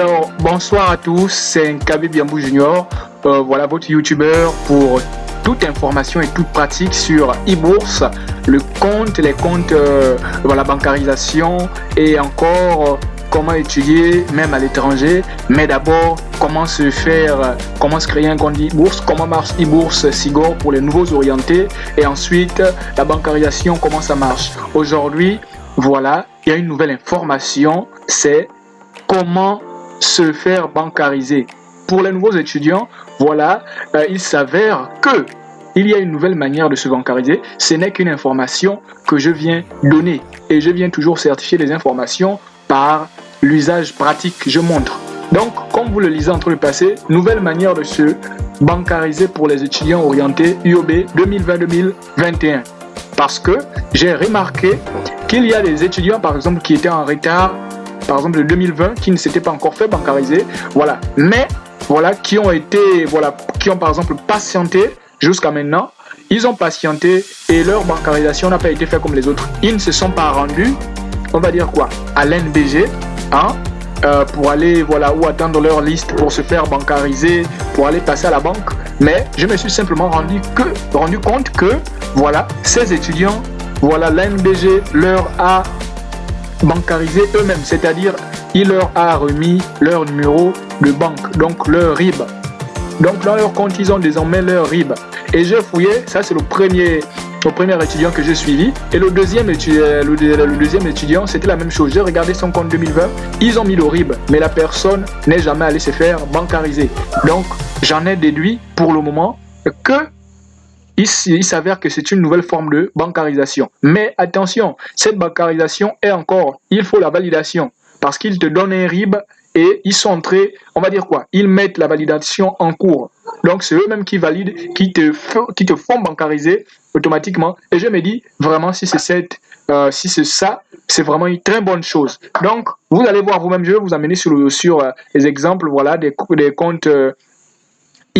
Alors, bonsoir à tous, c'est Nkabe Biambou Junior, euh, voilà votre youtubeur pour toute information et toute pratique sur e-bourse, le compte, les comptes, euh, la bancarisation et encore euh, comment étudier même à l'étranger. Mais d'abord comment se faire comment se créer un compte e-bourse comment marche e-bourse Sigor pour les nouveaux orientés. Et ensuite la bancarisation comment ça marche. Aujourd'hui voilà il y a une nouvelle information c'est comment se faire bancariser. Pour les nouveaux étudiants, voilà, euh, il s'avère que il y a une nouvelle manière de se bancariser. Ce n'est qu'une information que je viens donner. Et je viens toujours certifier les informations par l'usage pratique que je montre. Donc, comme vous le lisez entre le passé, nouvelle manière de se bancariser pour les étudiants orientés UOB 2020-2021. Parce que j'ai remarqué qu'il y a des étudiants, par exemple, qui étaient en retard par exemple de 2020 qui ne s'étaient pas encore fait bancariser, voilà. Mais voilà qui ont été, voilà, qui ont par exemple patienté jusqu'à maintenant. Ils ont patienté et leur bancarisation n'a pas été faite comme les autres. Ils ne se sont pas rendus, on va dire quoi, à l'NBG, hein, euh, pour aller voilà ou attendre leur liste pour se faire bancariser, pour aller passer à la banque. Mais je me suis simplement rendu que rendu compte que voilà ces étudiants, voilà l'NBG leur a bancariser eux-mêmes, c'est-à-dire il leur a remis leur numéro de banque, donc leur RIB. Donc dans leur compte, ils ont désormais leur RIB. Et j'ai fouillé, ça c'est le premier, le premier étudiant que j'ai suivi. Et le deuxième étudiant, le, deuxième étudiant, c'était la même chose. J'ai regardé son compte 2020, ils ont mis le RIB, mais la personne n'est jamais allée se faire bancariser. Donc j'en ai déduit pour le moment que il, s'avère que c'est une nouvelle forme de bancarisation. Mais attention, cette bancarisation est encore, il faut la validation parce qu'ils te donnent un RIB et ils sont entrés, on va dire quoi Ils mettent la validation en cours. Donc c'est eux-mêmes qui valident, qui te, font bancariser automatiquement. Et je me dis vraiment si c'est cette, euh, si c'est ça, c'est vraiment une très bonne chose. Donc vous allez voir vous-même, je vais vous amener sur, le, sur euh, les exemples, voilà, des, des comptes. Euh,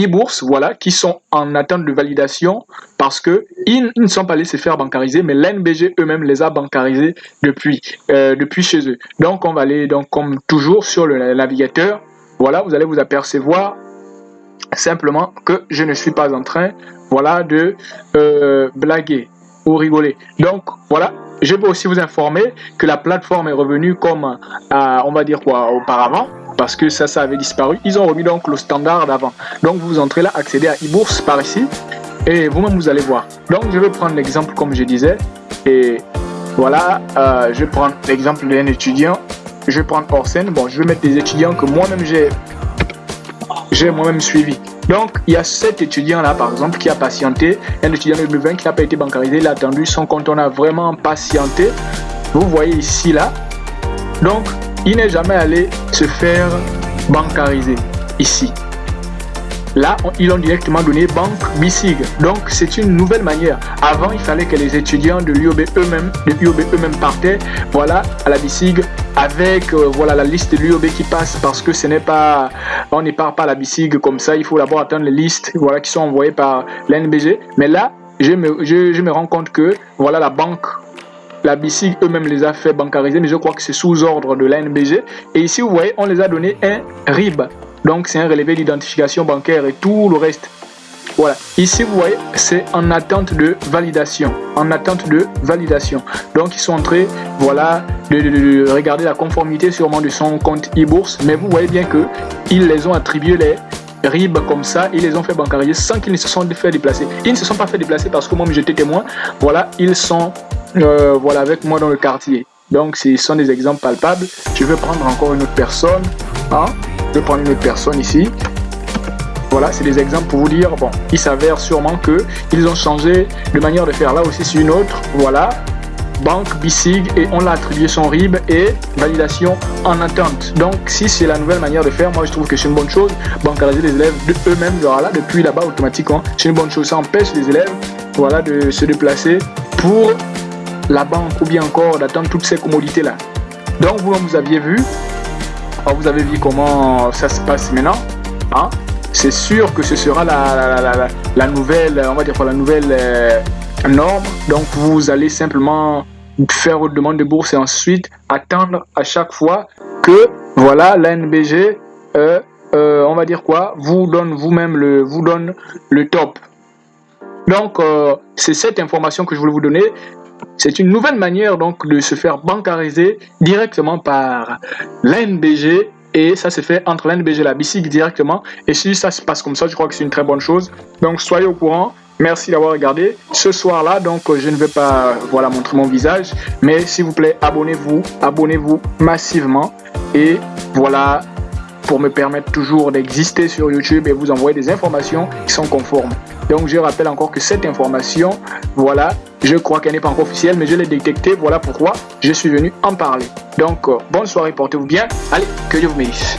e-bourse, voilà, qui sont en attente de validation parce que ils, ne sont pas allés se faire bancariser, mais l'NBG eux-mêmes les a bancarisés depuis, euh, depuis chez eux. Donc, on va aller, donc, comme toujours, sur le navigateur. Voilà, vous allez vous apercevoir simplement que je ne suis pas en train, voilà, de euh, blaguer ou rigoler. Donc, voilà, je peux aussi vous informer que la plateforme est revenue comme, euh, on va dire quoi, auparavant parce que ça, ça avait disparu. Ils ont remis donc le standard d'avant. Donc vous entrez là, accédez à e-bourse par ici et vous-même vous allez voir. Donc je vais prendre l'exemple comme je disais et voilà, euh, je vais prendre l'exemple d'un étudiant. Je vais prendre Orsen. Bon, je vais mettre des étudiants que moi-même j'ai j'ai moi-même suivi. Donc, il y a cet étudiant-là, par exemple, qui a patienté, un étudiant de 2020 qui n'a pas été bancarisé, il a attendu son compte, on a vraiment patienté. Vous voyez ici, là. Donc, il n'est jamais allé se faire bancariser ici. Là, ils ont directement donné banque BICIG. Donc, c'est une nouvelle manière. Avant, il fallait que les étudiants de l'UOB eux-mêmes, l'UOB eux-mêmes partaient, voilà, à la BICIG avec euh, voilà la liste de l'UOB qui passe parce que ce n'est pas, on ne part pas à la BICIG comme ça. Il faut d'abord attendre les listes, voilà, qui sont envoyées par l'NBG. Mais là, je me, je me rends compte que voilà la banque la eux-mêmes les a fait bancariser, mais je crois que c'est sous ordre de l'ANBG. Et ici, vous voyez, on les a donné un RIB. Donc, c'est un relevé d'identification bancaire et tout le reste. Voilà. Ici, vous voyez, c'est en attente de validation. En attente de validation. Donc, ils sont en train, voilà, de, regarder la conformité sûrement de son compte e-bourse. Mais vous voyez bien que ils les ont attribué les RIB comme ça, ils les ont fait bancariser sans qu'ils ne se sont fait déplacer. Ils ne se sont pas fait déplacer parce que moi j'étais témoin. Voilà, ils sont euh, voilà, avec moi dans le quartier. Donc, ce sont des exemples palpables. Je vais prendre encore une autre personne. Hein? Je vais prendre une autre personne ici. Voilà, c'est des exemples pour vous dire, bon, il s'avère sûrement que ils ont changé de manière de faire là aussi sur une autre. Voilà, banque BICIG et on l'a attribué son RIB et validation en attente. Donc si c'est la nouvelle manière de faire, moi je trouve que c'est une bonne chose. Bancariser les élèves de eux-mêmes, voilà, depuis là-bas automatiquement, c'est une bonne chose. Ça empêche les élèves voilà, de se déplacer pour la banque ou bien encore d'attendre toutes ces commodités là. Donc vous, vous aviez vu, vous avez vu comment ça se passe maintenant. Hein? C'est sûr que ce sera la, la, la, nouvelle, on va dire la nouvelle euh, norme. Donc vous allez simplement faire votre demande de bourse et ensuite attendre à chaque fois que voilà l'NBG, euh, euh, on va dire quoi, vous donne vous-même le, vous donne le top. Donc euh, c'est cette information que je voulais vous donner. C'est une nouvelle manière donc de se faire bancariser directement par l'NBG et ça se fait entre l'NBG et la BICIC directement. Et si ça se passe comme ça, je crois que c'est une très bonne chose. Donc soyez au courant. Merci d'avoir regardé. Ce soir-là, donc, je ne vais pas voilà, montrer mon visage, mais s'il vous plaît, abonnez-vous, abonnez-vous massivement. Et voilà, pour me permettre toujours d'exister sur YouTube et vous envoyer des informations qui sont conformes. Donc, je rappelle encore que cette information, voilà, je crois qu'elle n'est pas encore officielle, mais je l'ai détectée. Voilà pourquoi je suis venu en parler. Donc, euh, bonne soirée, portez-vous bien. Allez, que Dieu vous bénisse.